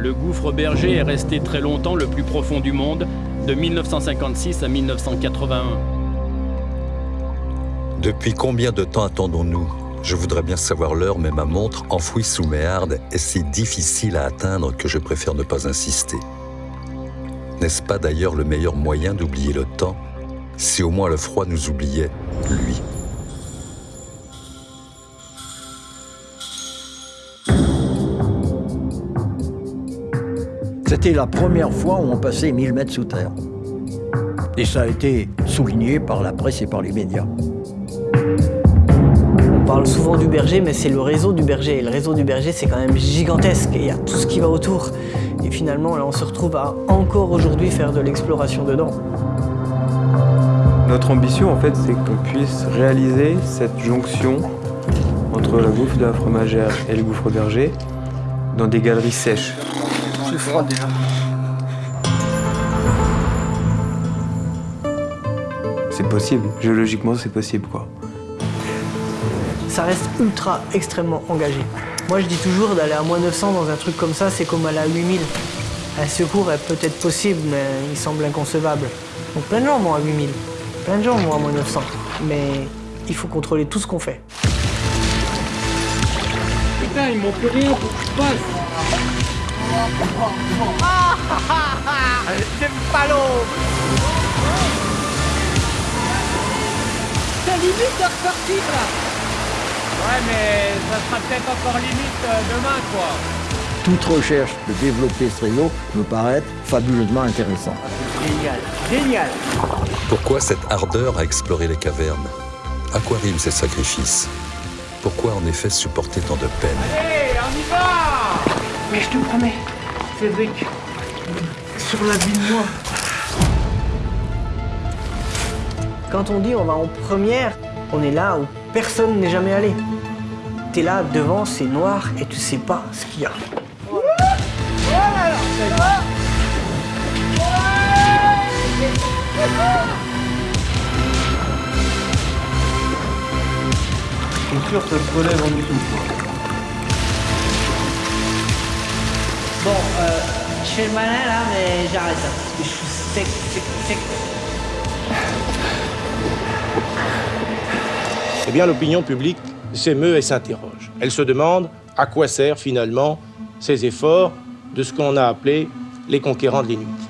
Le gouffre berger est resté très longtemps le plus profond du monde, de 1956 à 1981. Depuis combien de temps attendons-nous? Je voudrais bien savoir l'heure, mais ma montre, enfouie sous mes hardes, est si difficile à atteindre que je préfère ne pas insister. N'est-ce pas d'ailleurs le meilleur moyen d'oublier le temps? Si au moins le froid nous oubliait, lui. C'était la première fois où on passait 1000 mètres sous terre. Et ça a été souligné par la presse et par les médias. On parle souvent du berger, mais c'est le réseau du berger. Et le réseau du berger, c'est quand même gigantesque. Et il y a tout ce qui va autour. Et finalement, là, on se retrouve à encore aujourd'hui faire de l'exploration dedans. Notre ambition, en fait, c'est qu'on puisse réaliser cette jonction entre le gouffre de la fromagère et le gouffre berger dans des galeries sèches. C'est froid déjà. C'est possible, géologiquement c'est possible quoi. Ça reste ultra extrêmement engagé. Moi je dis toujours d'aller à moins 900 dans un truc comme ça, c'est comme aller à 8000. Un secours est peut-être possible, mais il semble inconcevable. Donc plein de gens vont à 8000, plein de gens vont à moins 900. Mais il faut contrôler tout ce qu'on fait. Putain, ils m'ont plus rien pour que je passe. C'est ballot C'est limite de repartir là. Ouais, mais ça sera peut-être encore limite euh, demain quoi. Toute recherche de développer ce réseau me paraît fabuleusement intéressant. Génial, génial. Pourquoi cette ardeur à explorer les cavernes? À quoi riment ces sacrifices Pourquoi en effet supporter tant de peine? Allez, on y va Mais je te promets, Cédric, sur la vie de moi. Quand on dit on va en première, on est là où personne n'est jamais allé. T'es là devant, c'est noir et tu sais pas ce qu'il y a. Ça se relève en dessous Bon, euh, je fais le malin là, mais j'arrête là, parce que je suis. Eh bien, l'opinion publique s'émeut et s'interroge. Elle se demande à quoi servent finalement ces efforts de ce qu'on a appelé les conquérants de l'Inuit.